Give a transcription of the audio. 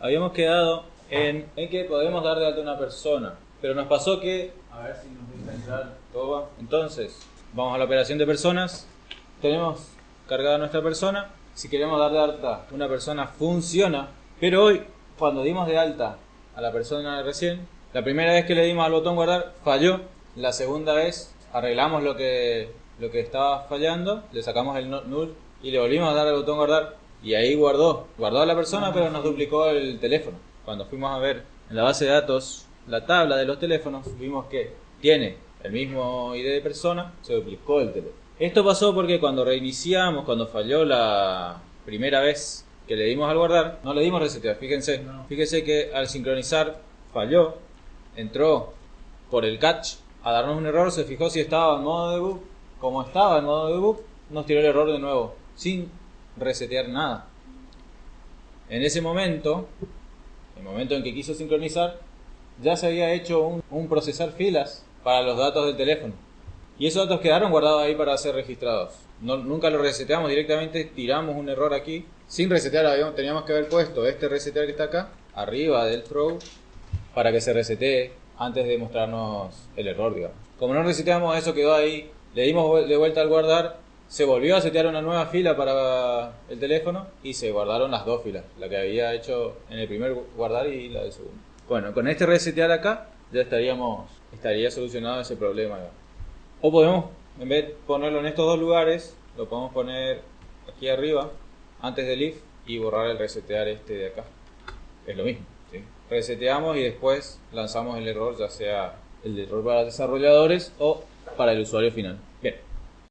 habíamos quedado en, en que podemos dar de alta a una persona. Pero nos pasó que, a ver si nos deja entrar todo va. Entonces, vamos a la operación de personas. Tenemos cargada nuestra persona. Si queremos dar de alta una persona, funciona. Pero hoy, cuando dimos de alta a la persona recién, la primera vez que le dimos al botón guardar, falló. La segunda vez, arreglamos lo que, lo que estaba fallando, le sacamos el null y le volvimos a dar al botón guardar. Y ahí guardó. Guardó a la persona, pero nos duplicó el teléfono. Cuando fuimos a ver en la base de datos la tabla de los teléfonos, vimos que tiene el mismo ID de persona, se duplicó el teléfono. Esto pasó porque cuando reiniciamos, cuando falló la primera vez que le dimos al guardar, no le dimos resetear, fíjense. Fíjense que al sincronizar falló, entró por el catch a darnos un error, se fijó si estaba en modo debug. Como estaba en modo debug, nos tiró el error de nuevo, sin resetear nada. En ese momento, el momento en que quiso sincronizar, ya se había hecho un, procesar filas para los datos del teléfono. Y esos datos quedaron guardados ahí para ser registrados. No- nunca lo reseteamos directamente, tiramos un error aquí. Sin resetear, habíamos- teníamos que haber puesto este resetear que está acá, arriba del throw, para que se resetee antes de mostrarnos el error, digamos. Como no reseteamos, eso quedó ahí. Le dimos de vuelta al guardar, se volvió a setear una nueva fila para el teléfono y se guardaron las dos filas, la que había hecho en el primer guardar y la del segundo. Bueno, con este resetear acá ya estaríamos estaría solucionado ese problema. digamos. O podemos, en vez de ponerlo en estos dos lugares, lo podemos poner aquí arriba, antes del if, y borrar el resetear este de acá. Es lo mismo. ¿sí? Reseteamos y después lanzamos el error, ya sea el error para desarrolladores o para el usuario final.